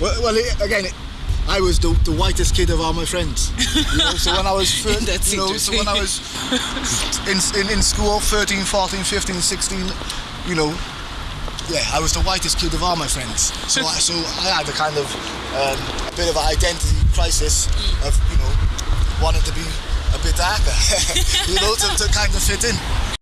Well, well it, again, it, I was the, the whitest kid of all my friends. You know, so when I was, thir- you know, so when I was in, in, in school, 13, 14, 15, 16, you know, yeah, I was the whitest kid of all my friends. So I, so I had a kind of um, a bit of an identity crisis of, you know, wanting to be a bit darker, you know, to, to kind of fit in.